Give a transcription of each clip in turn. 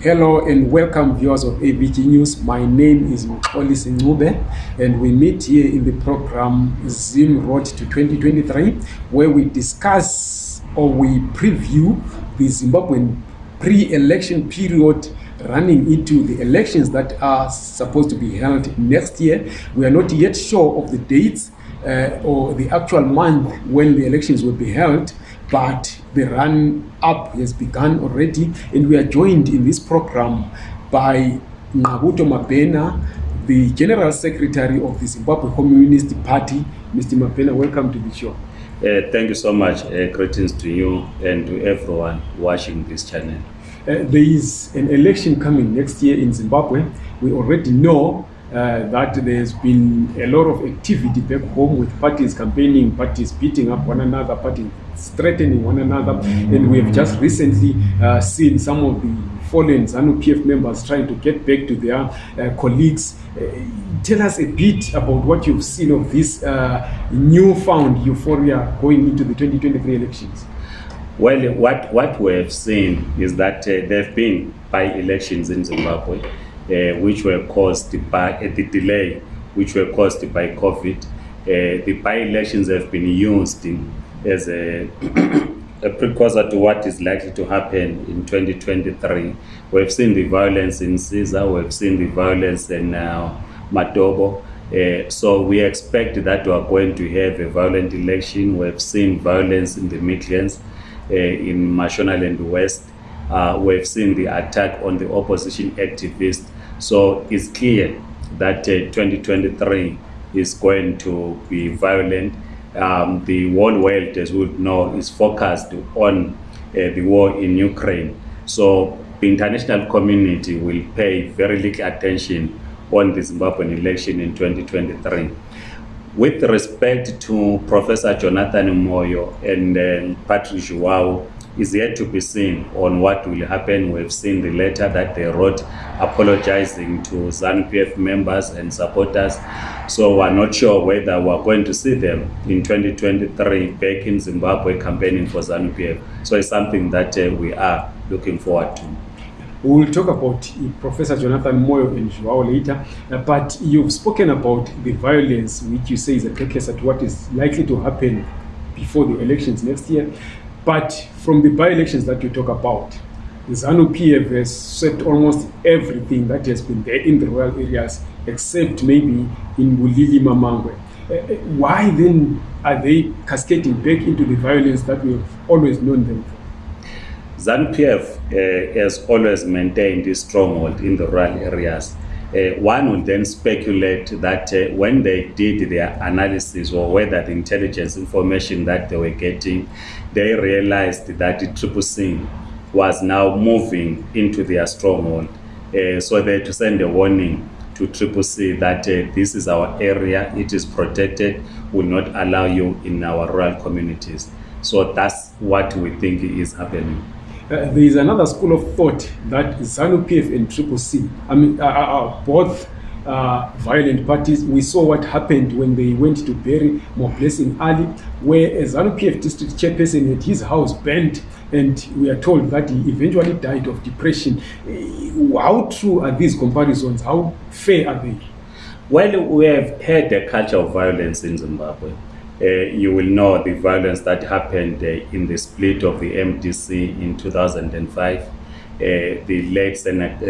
Hello and welcome viewers of ABG News. My name is Mkholi Sinube and we meet here in the program Zim Road to 2023 where we discuss or we preview the Zimbabwean pre-election period running into the elections that are supposed to be held next year. We are not yet sure of the dates uh, or the actual month when the elections will be held but the run up has begun already and we are joined in this program by nqabuto mabena the general secretary of the zimbabwe communist party mr mabena welcome to the show uh, thank you so much uh, greetings to you and to everyone watching this channel uh, there is an election coming next year in zimbabwe we already know uh, that there's been a lot of activity back home with parties campaigning, parties beating up one another, parties threatening one another. And we have just recently uh, seen some of the fallen ZANU-PF members trying to get back to their uh, colleagues. Uh, tell us a bit about what you've seen of this uh, newfound euphoria going into the 2023 elections. Well, what, what we have seen is that uh, there have been by elections in Zimbabwe uh, which were caused by uh, the delay which were caused by COVID. Uh, the by-elections have been used in, as a, a precursor to what is likely to happen in 2023. We've seen the violence in Caesar, we've seen the violence in uh, Matobo. Uh, so we expect that we are going to have a violent election. We've seen violence in the Midlands, uh, in Mashonaland West. Uh, we've seen the attack on the opposition activists so it's clear that uh, 2023 is going to be violent. Um, the whole world, as we know, is focused on uh, the war in Ukraine. So the international community will pay very little attention on the Zimbabwean election in 2023. With respect to Professor Jonathan Moyo and uh, Patrick Joao is yet to be seen on what will happen. We've seen the letter that they wrote apologizing to ZANU-PF members and supporters. So we're not sure whether we're going to see them in 2023 back in Zimbabwe campaigning for ZANU-PF. So it's something that uh, we are looking forward to. We'll talk about uh, Professor Jonathan Moyo and Joao later, uh, but you've spoken about the violence which you say is a precursor to what is likely to happen before the elections next year. but from the by-elections that you talk about the zanu pf has swept almost everything that has been there in the royal areas except maybe in bulili mamangwe uh, why then are they cascading back into the violence that we have always known them for zanu pf uh, eh, has always maintained a stronghold in the rural areas uh, one would then speculate that uh, when they did their analysis or whether the intelligence information that they were getting, they realized that the Triple Sin was now moving into their stronghold. Uh, so they had to send a warning to Triple C that uh, this is our area, it is protected, will not allow you in our rural communities. So that's what we think is happening. uh, there is another school of thought that ZANU PF and Triple C, I mean, are, uh, are uh, uh, both uh, violent parties. We saw what happened when they went to bury Mobless in Ali, where a ZANU PF district chairperson had his house burnt, and we are told that he eventually died of depression. How true are these comparisons? How fair are they? Well, we have had a culture of violence in Zimbabwe. Uh, you will know the violence that happened uh, in the split of the MDC in 2005. Uh, the late Senate,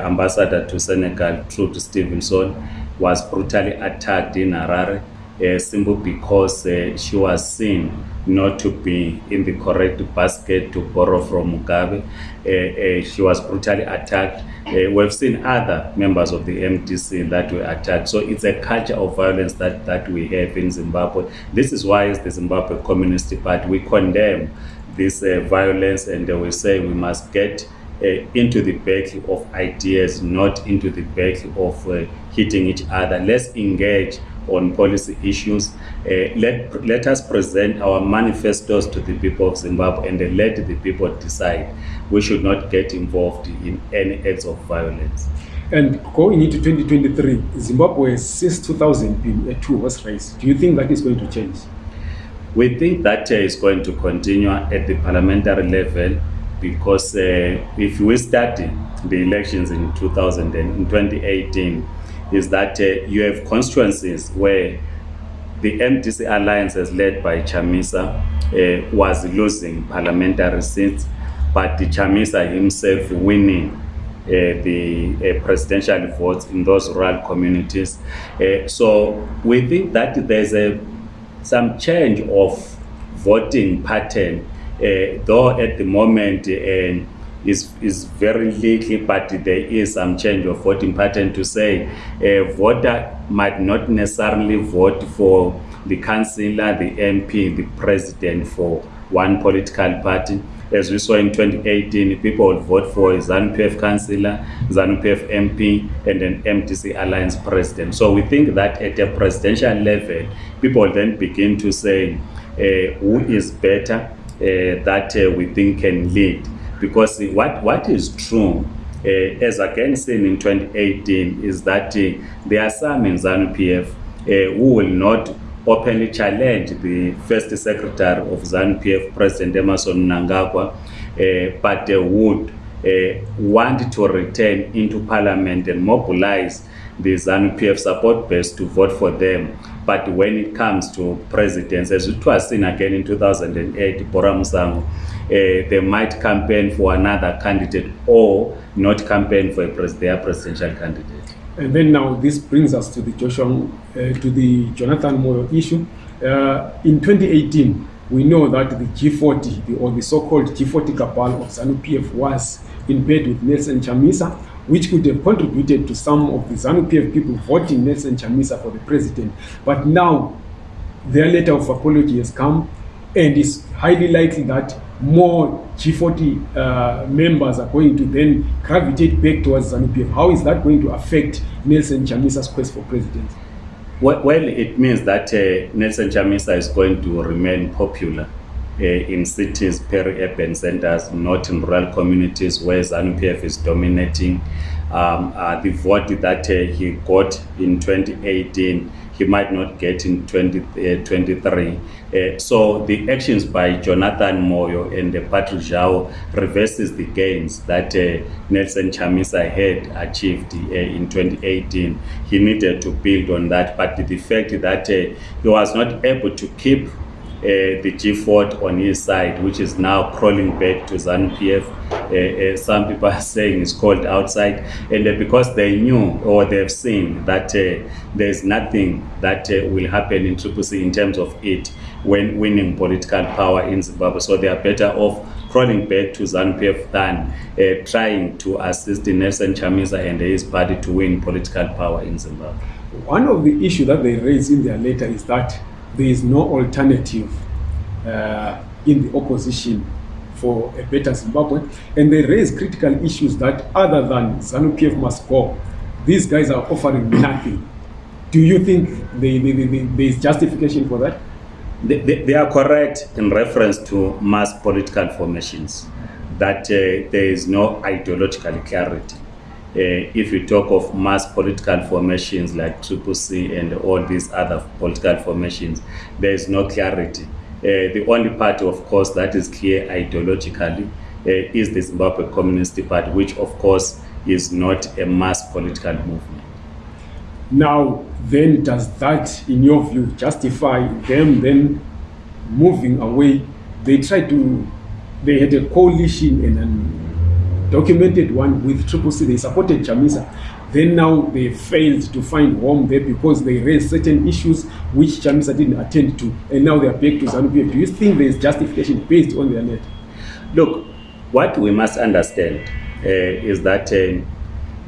ambassador to Senegal, Trude Stevenson, was brutally attacked in Harare uh, simply because uh, she was seen not to be in the correct basket to borrow from Mugabe. Uh, uh she was brutally attacked. Uh, we've seen other members of the MDC that were attacked. So it's a culture of violence that, that we have in Zimbabwe. This is why it's the Zimbabwe Communist Party. We condemn this uh, violence and we say we must get uh, into the back of ideas, not into the back of uh, hitting each other. Let's engage on policy issues. Uh, let, let us present our manifestos to the people of Zimbabwe and let the people decide. We should not get involved in any acts of violence. And going into 2023, Zimbabwe has since 2000 been a two-horse race. Do you think that is going to change? We think that uh, is going to continue at the parliamentary level because uh, if we study the elections in 2000 in 2018, is that uh, you have constituencies where the MDC alliance is led by Chamisa uh, was losing parliamentary seats, but the Chamisa himself winning uh, the uh, presidential votes in those rural communities. Uh, so we think that there's a some change of voting pattern, uh, though at the moment. Uh, is, is very little, but there is some change of voting pattern to say a voter might not necessarily vote for the councillor, the MP, the president for one political party. As we saw in 2018, people would vote for a ZANU-PF councillor, ZANU-PF MP, and an MTC alliance president. So we think that at a presidential level, people then begin to say uh, who is better uh, that uh, we think can lead because what, what is true uh, as again seen in 2018 is that uh, there are some in zanu pf uh, eh, who will not openly challenge the first secretary of zanu pf president emerson nangagua uh, but they would uh, want to return into parliament and mobilize the zanu pf support base to vote for them but when it comes to presidents as it was seen again in 2008 bora musango uh, they might campaign for another candidate or not campaign for a pres their presidential candidate and then now this brings us to the joshua uh, to the jonathan moyo issue uh, in 2018 we know that the g40 the, or the so-called g40 gabal of zanu pf was in bed with nelson chamisa which could have contributed to some of the zanu pf people voting nelson chamisa for the president but now their letter of apology has come and is highly likely that more g40 uh, members are going to then gravitate back towards zanupf how is that going to affect nelson chamisa's quest for president well it means that uh, nelson chamisa is going to remain popular uh, in cities peri urban centers not in rural communities where zanupf is dominating um, uh, the vote that uh, he got in 2018 he might not get in 2023. 20, uh, uh, so the actions by Jonathan Moyo and the uh, Patrick Zhao reverses the gains that uh, Nelson Chamisa had achieved uh, in 2018. He needed to build on that, but the fact that uh, he was not able to keep uh, the G4 on his side, which is now crawling back to ZANU PF uh, uh, some people are saying is called outside and uh, because they knew or they've seen that uh, there's nothing that uh, will happen in C in terms of it when winning political power in Zimbabwe so they are better off crawling back to ZANPF than uh, trying to assist Nelson Chamisa and his party to win political power in Zimbabwe one of the issues that they raise in their letter is that there is no alternative uh, in the opposition for a better Zimbabwe. And they raise critical issues that other than ZANU-PF must go. These guys are offering nothing. Do you think there is justification for that? They, are correct in reference to mass political formations, that uh, there is no ideological clarity. Uh, if you talk of mass political formations like Triple C and all these other political formations, there is no clarity. uh, the only party of course that is clear ideologically uh, is the zimbabwe communist party which of course is not a mass political movement now then does that in your view justify them then moving away they try to they had a coalition and a documented one with triple c they supported jamisa then now they failed to find home there because they raised certain issues which chamisa didn't attend to and now they are back to zanup do you think there is justification based on their net look what we must understand uh, is that uh,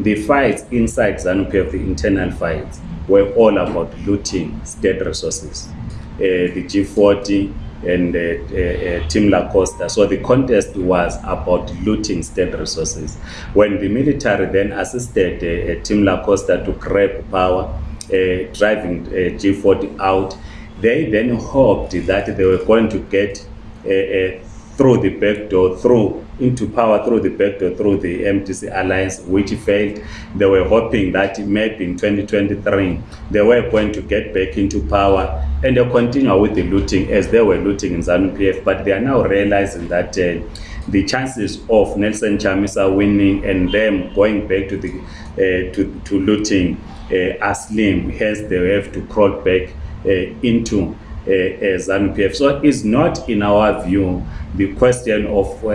the fights inside zanup the internal fights were all about looting state resources uh, the g40 and uh, uh, uh, Tim LaCosta. So the contest was about looting state resources. When the military then assisted uh, uh, Tim LaCosta to grab power, uh, driving uh, G40 out, they then hoped that they were going to get uh, uh, through the back door, through into power through the back door, through the MTC alliance, which failed. They were hoping that maybe in 2023 they were going to get back into power and they continue with the looting as they were looting in ZANU PF. But they are now realizing that. Uh, the chances of Nelson Chamisa winning and them going back to the uh, to, to looting uh, are slim. Hence, they have to crawl back uh, into uh, eh, eh, ZANU-PF. So it's not, in our view, the question of uh,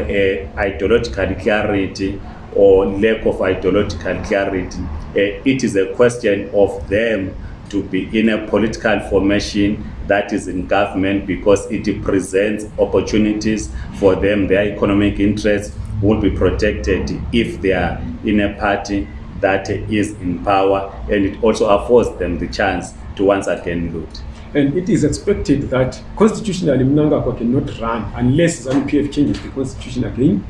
ideological clarity or lack of ideological clarity. Uh, it is a question of them to be in a political formation that is in government because it presents opportunities for them. Their economic interests will be protected if they are in a party that is in power and it also affords them the chance to once again vote. and it is expected that constitutionally mnangagwa cannot run unless zanup f changes the constitution again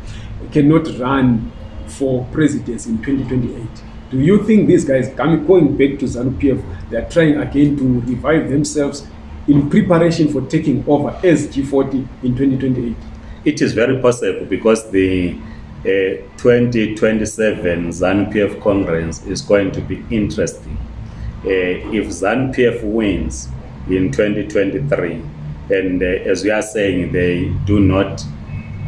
cannot run for presidency in 2028 do you think these guys coming, going back to zanup f they are trying again to revive themselves in preparation for taking over as g40 in 2028 it is very possible because the uh, 2027 zanup f congress is going to be interesting uh, if zanup f wins in 2023 and uh, as we are saying they do not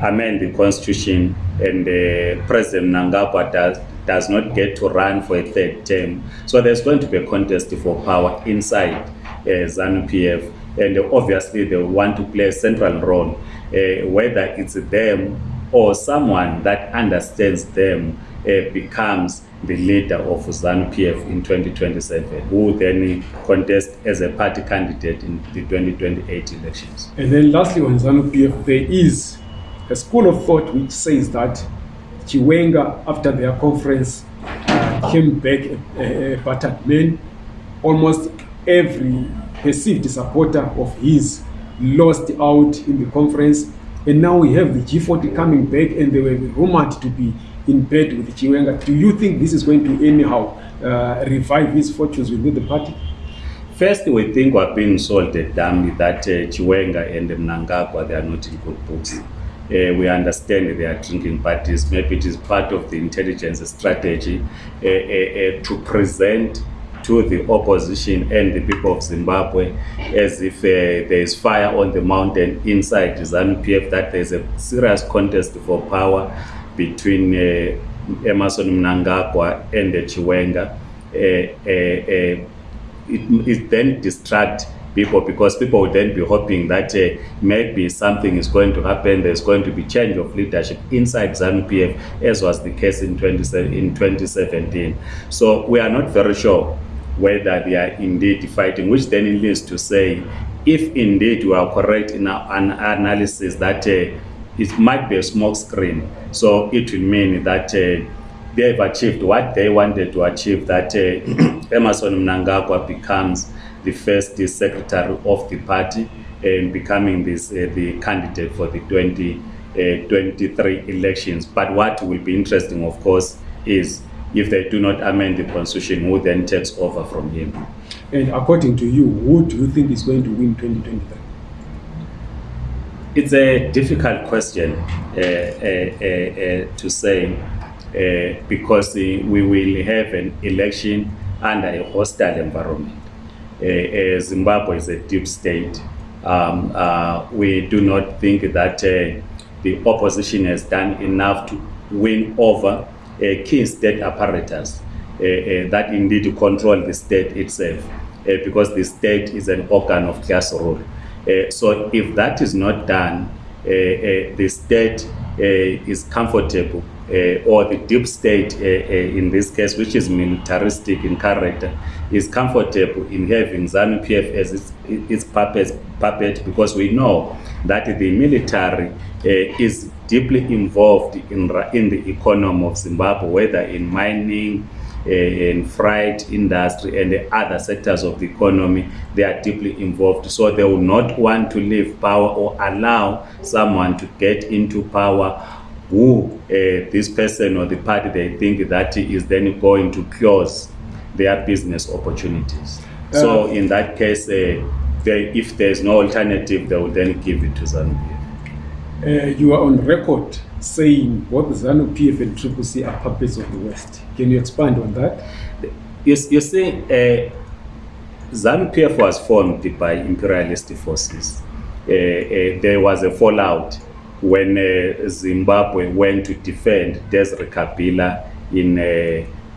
amend the constitution and uh, president nangagwa does, does not get to run for a third term so there's going to be a contest for power inside uh, zanupf and uh, obviously they want to play a central role uh, whether it's them or someone that understands them uh, becomes the leader of ZANU PF in 2027, who then contest as a party candidate in the 2028 elections. And then, lastly, on ZANU PF, there is a school of thought which says that Chiwenga, after their conference, uh, came back a, a, a battered man. Almost every perceived supporter of his lost out in the conference. And now we have the G40 coming back, and they were rumored to be in bed with Chiwenga. Do you think this is going to anyhow uh, revive his fortunes within the party? First, we think we've been sold a dummy that uh, Chiwenga and Mnangagwa, they are not in good books. Uh, we understand they are drinking parties. Maybe it is part of the intelligence strategy uh, uh, uh, to present to the opposition and the people of Zimbabwe as if uh, there is fire on the mountain inside ZANU-PF, that there is a serious contest for power. between uh, Emerson Mnangagwa and Chiwenga. Uh, uh, it, it, then distract people because people would then be hoping that uh, maybe something is going to happen, there's going to be change of leadership inside ZANU-PF, as was the case in, 20, in 2017. So we are not very sure whether they are indeed fighting, which then leads to say, if indeed we are correct in our an analysis that uh, it might be a smoke screen so it will mean that uh, they have achieved what they wanted to achieve that uh, emerson mnangagwa becomes the first uh, secretary of the party and becoming this uh, the candidate for the 20 uh, 23 elections but what will be interesting of course is if they do not amend the constitution who then takes over from him and according to you who do you think is going to win 2023 it's a difficult question uh, uh, uh, uh to say uh, because we will have an election under a hostile environment. Uh, Zimbabwe is a deep state. Um, we do not think that the opposition has done enough to win over key state apparatus that indeed control the state itself because the state is an organ of class rule. Uh, so if that is not done, uh, uh, the state uh, is comfortable, uh, or the deep state uh, uh, in this case, which is militaristic in character, is comfortable in having ZANU PF as its, its puppet, puppet because we know that the military uh, is deeply involved in, in the economy of Zimbabwe, whether in mining uh, in freight industry and the other sectors of the economy they are deeply involved so they will not want to leave power or allow someone to get into power who uh, this person or the party they think that is then going to close their business opportunities uh, so in that case uh, they, if there is no alternative they will then give it to zambia uh, you are on record saying what the ZANU PF and CCC are puppets of the West. Can you expand on that? You're, you're saying uh, ZANU PF was formed by imperialist forces. Uh, uh, there was a fallout when uh, Zimbabwe went to defend Desiree Kabila in uh,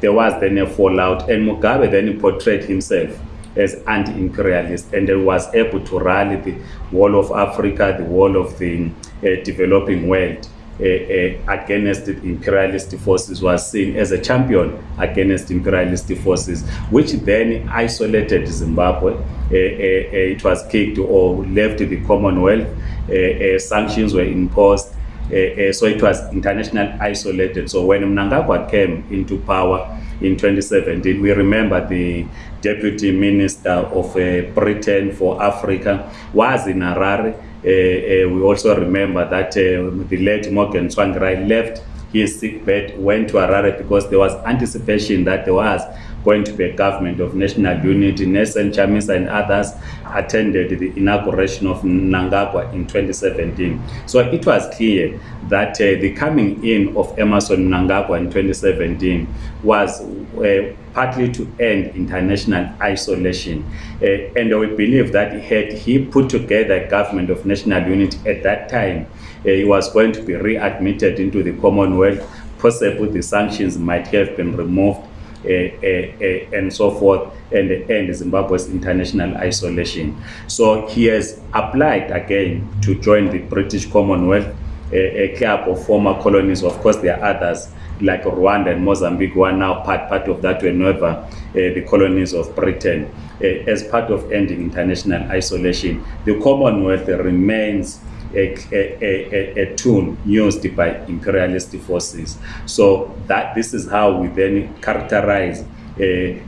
There was then a fallout, and Mugabe then portrayed himself as anti-imperialist and he was able to rally the wall of Africa, the wall of the uh, developing world. uh, uh, against imperialist forces was seen as a champion against imperialist forces which then isolated zimbabwe uh, uh, uh, it was kicked or left the commonwealth uh, uh, sanctions were imposed Uh, uh, so it was international isolated so when mnangagwa came into power in 2017 we remember the deputy minister of uh, britain for africa was in harare uh, uh, we also remember that uh, the late morgan swangrai left his sick bed went to arare because there was anticipation that there was Point a Government of National Unity, Nelson Chamisa and others attended the inauguration of Nangagwa in 2017. So it was clear that uh, the coming in of Emerson Mnangagwa in 2017 was uh, partly to end international isolation. Uh, and we believe that had he put together a government of national unity at that time, uh, he was going to be readmitted into the Commonwealth. Possibly the sanctions might have been removed Eh, eh, eh, and so forth, and, end Zimbabwe's international isolation. So he has applied again to join the British Commonwealth, a, a club of former colonies. Of course, there are others like Rwanda and Mozambique who are now part, part of that whenever uh, the colonies of Britain. Uh, as part of ending international isolation, the Commonwealth remains a, a, a, a, a tune used by imperialist forces so that this is how we then characterize uh,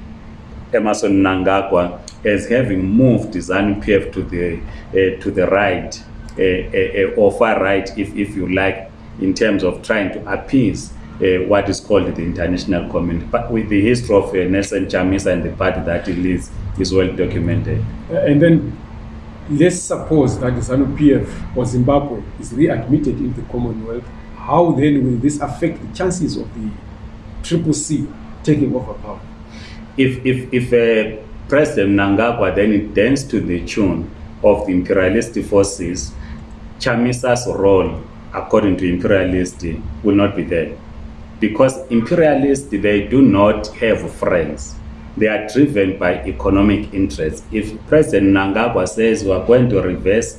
emerson nangagwa as having moved zanupf to the uh, to the right uh, uh, uh, or far right if, if you like in terms of trying to appease uh, what is called the international community but with the history of uh, nelson chamisa and the party that he leads is well documented uh, and then let's suppose that zanu pf or zimbabwe is readmitted into the commonwealth how then will this affect the chances of the triple c taking over power if, if, if uh, president nangagwa then it dance to the tune of the imperialist forces chamisa's role according to imperialist will not be there because imperialists they do not have friends they are driven by economic interests if president nangagwa says weare going to reverse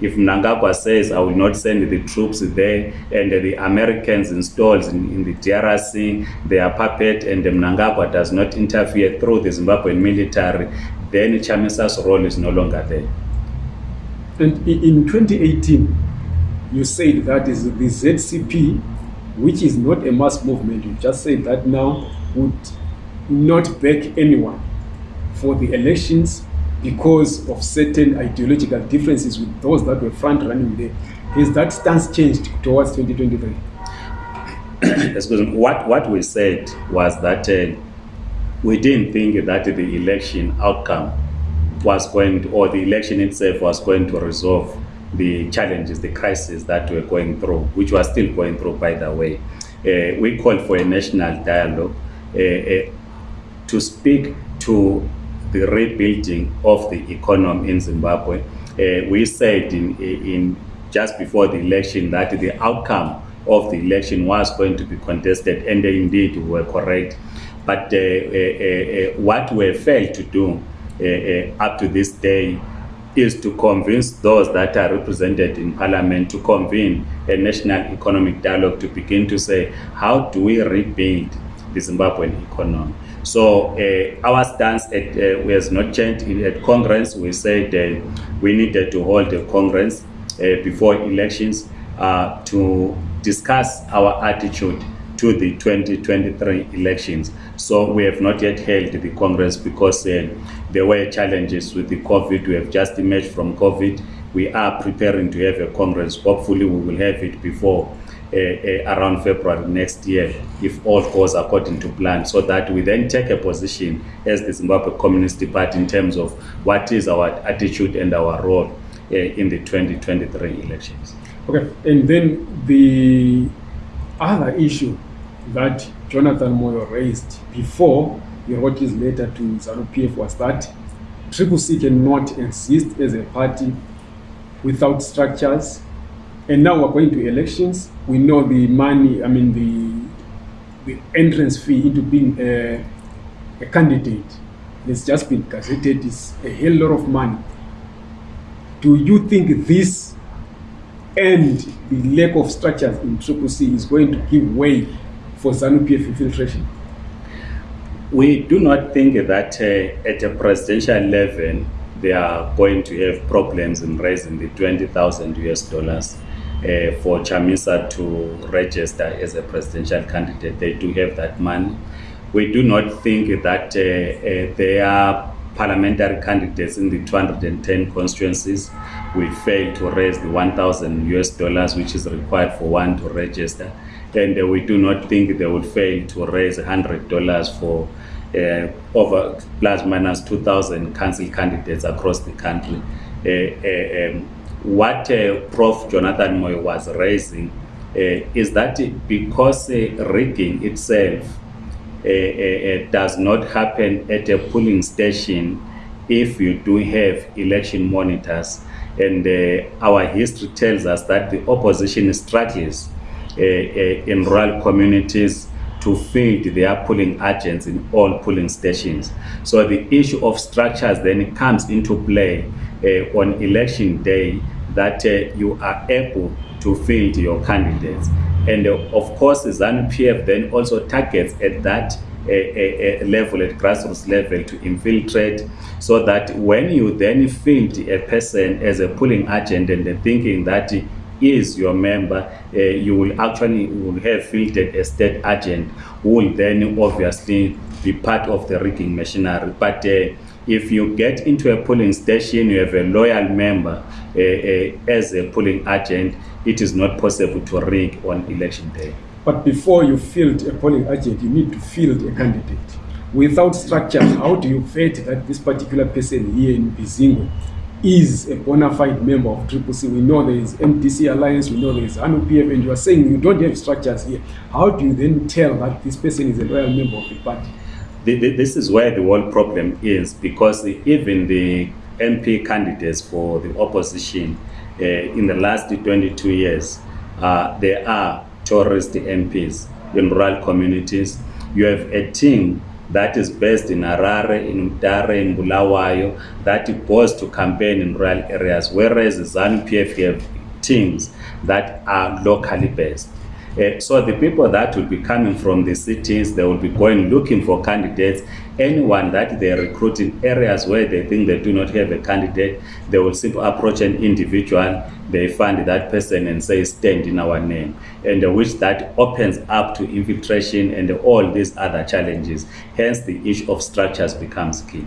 if mnangagwa says i will not send the troops there and the americans installs in, in the drc their puppet and mnangagwa does not interfere through the zimbabwean military then chamisa's role is no longer there and in 2018 you said that is the zcp which is not a mass movement you just said that now would not back anyone for the elections because of certain ideological differences with those that were front running there. Has that stance changed towards 2023? Excuse me. What, what we said was that uh, we didn't think that the election outcome was going to, or the election itself was going to resolve the challenges, the crisis that we're going through, which was still going through, by the way. Uh, we called for a national dialogue uh, uh to speak to the rebuilding of the economy in Zimbabwe. Uh, we said in, in just before the election that the outcome of the election was going to be contested, and indeed we were correct. But uh, uh, uh, uh what we failed to do uh, up to this day is to convince those that are represented in parliament to convene a national economic dialogue to begin to say, how do we rebuild the Zimbabwean economy. So uh, our stance at, uh, has not changed. At Congress, we said that we needed to hold a Congress uh, before elections uh, to discuss our attitude to the 2023 elections. So we have not yet held the Congress because uh, there were challenges with the COVID. We have just emerged from COVID. We are preparing to have a Congress. Hopefully we will have it before uh, uh, around february next year if all goes according to plan so that we then take a position as the zimbabwe communist party in terms of what is our attitude and our role uh, in the 2023 elections okay and then the other issue that jonathan moyo raised before he wrote his letter to zanu pf was that triple c cannot exist as a party without structures and now we're going to elections we know the money i mean the the entrance fee into being a, a candidate has just been gazetted is a hell lot of money do you think this and the lack of structures in triple c is going to give way for zanupf infiltration we do not think that uh, at a presidential level they are going to have problems in raising the 20000 us dollars uh, for Chamisa to register as a presidential candidate. They do have that money. We do not think that uh, eh, uh, eh, they are parliamentary candidates in the 210 constituencies will fail to raise the 1,000 US dollars which is required for one to register. And uh, we do not think they would fail to raise 100 dollars for uh, over plus minus 2,000 council candidates across the country. Uh, uh, um, what uh, Prof. Jonathan Moy was raising uh, is that because uh, rigging itself uh, uh, uh, does not happen at a polling station if you do have election monitors. And our history tells us that the opposition struggles in rural communities to feed their polling agents in all polling stations. So the issue of structures then comes into play uh, on election day that uh, you are able to field your candidates and uh, of course zanu pf then also targets at that uh, uh, level at grassroots level to infiltrate so that when you then field a person as a pulling agent and uh, thinking that is your member uh, you will actually will have fielded a state agent who will then obviously be part of the rigging machinery but uh, if you get into a pulling station you have a loyal member uh, uh, as a pulling agent it is not possible to rig on election day but before you field a pulling agent you need to field a candidate without structure how do you vet that this particular person here in bizingo is a bona fide member of triple c we know there is mdc alliance we know there is anupf and you are saying you don't have structures here how do you then tell that this person is a loyal member of the party this is where the whole problem is because even the MP candidates for the opposition uh, in the last 22 years, uh, are tourist MPs in rural communities. You have a team that is based in Harare, in Udare, in Bulawayo, that goes to campaign in rural areas, whereas the ZANU-PF have teams that are locally based. Uh, so the people that will be coming from the cities, they will be going looking for candidates. Anyone that they recruit in areas where they think they do not have a candidate, they will simply approach an individual, they find that person and say, stand in our name. And uh, which that opens up to infiltration and all these other challenges. Hence the issue of structures becomes key.